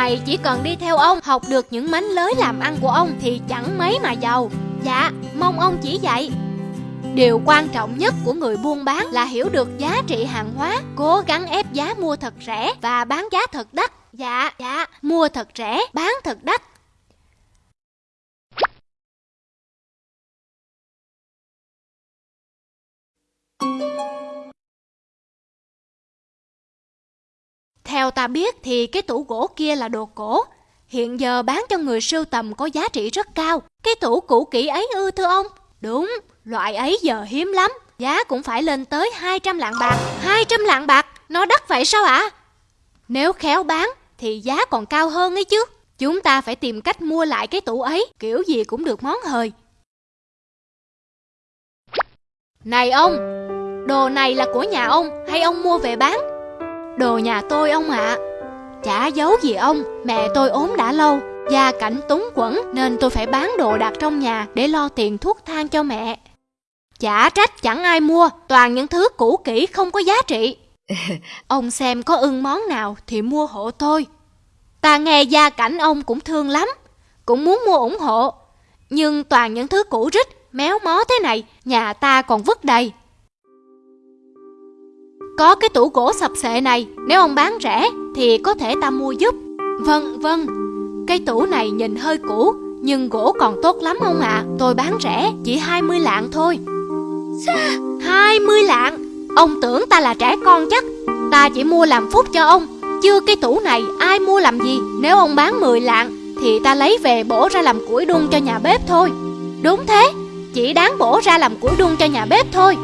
Mày chỉ cần đi theo ông Học được những mánh lới làm ăn của ông Thì chẳng mấy mà giàu Dạ mong ông chỉ dạy Điều quan trọng nhất của người buôn bán là hiểu được giá trị hàng hóa, cố gắng ép giá mua thật rẻ và bán giá thật đắt. Dạ, dạ, mua thật rẻ, bán thật đắt. Theo ta biết thì cái tủ gỗ kia là đồ cổ, hiện giờ bán cho người sưu tầm có giá trị rất cao. Cái tủ cũ kỹ ấy ư thưa ông? Đúng, loại ấy giờ hiếm lắm, giá cũng phải lên tới 200 lạng bạc. 200 lạng bạc, nó đắt vậy sao ạ? À? Nếu khéo bán thì giá còn cao hơn ấy chứ. Chúng ta phải tìm cách mua lại cái tủ ấy, kiểu gì cũng được món hời. Này ông, đồ này là của nhà ông hay ông mua về bán? Đồ nhà tôi ông ạ. À. Chả giấu gì ông, mẹ tôi ốm đã lâu, Gia cảnh túng quẫn nên tôi phải bán đồ đạc trong nhà để lo tiền thuốc thang cho mẹ. Chả trách chẳng ai mua, toàn những thứ cũ kỹ không có giá trị. Ông xem có ưng món nào thì mua hộ tôi. Ta nghe gia cảnh ông cũng thương lắm, cũng muốn mua ủng hộ. Nhưng toàn những thứ cũ rích, méo mó thế này, nhà ta còn vứt đầy. Có cái tủ gỗ sập sệ này, nếu ông bán rẻ thì có thể ta mua giúp. Vâng, vâng, cái tủ này nhìn hơi cũ Nhưng gỗ còn tốt lắm ông ạ. À. Tôi bán rẻ chỉ 20 lạng thôi. Sao? 20 lạng? Ông tưởng ta là trẻ con chắc. Ta chỉ mua làm phúc cho ông. Chưa cái tủ này ai mua làm gì? Nếu ông bán 10 lạng Thì ta lấy về bổ ra làm củi đun cho nhà bếp thôi. Đúng thế. Chỉ đáng bổ ra làm củi đun cho nhà bếp thôi.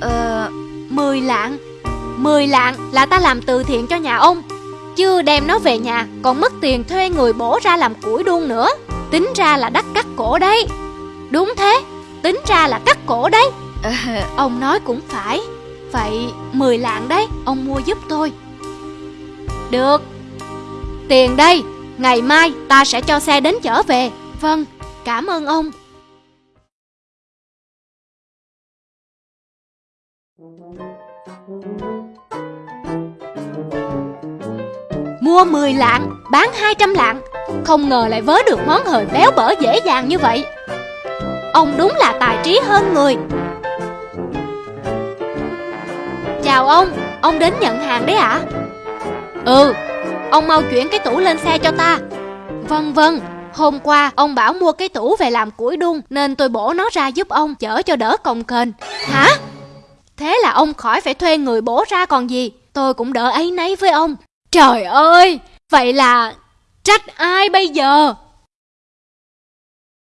Ờ... 10 lạng 10 lạng là ta làm từ thiện cho nhà ông. Chưa đem nó về nhà còn mất tiền thuê người bổ ra làm củi đun nữa. Tính ra là đắt cắt cổ đấy. Đúng thế, tính ra là cắt cổ đấy. À, Ông nói cũng phải. Vậy 10 lạng đấy, ông mua giúp tôi. Được. Tiền đây, ngày mai ta sẽ cho xe đến chở về. Vâng, cảm ơn ông Mua 10 lạng, bán 200 lạng. Không ngờ lại vớ được món hời béo bở dễ dàng như vậy. Ông đúng là tài trí hơn người. Chào ông, ông đến nhận hàng đấy ạ? À? Ừ, ông mau chuyển cái tủ lên xe cho ta. Vâng vâng, hôm qua ông bảo mua cái tủ về làm củi đun Nên tôi bổ nó ra giúp ông chở cho đỡ cồng kềnh. Hả? Thế là ông khỏi phải thuê người bổ ra còn gì. Tôi cũng đỡ ấy nấy với ông. Trời ơi, vậy là trách ai bây giờ?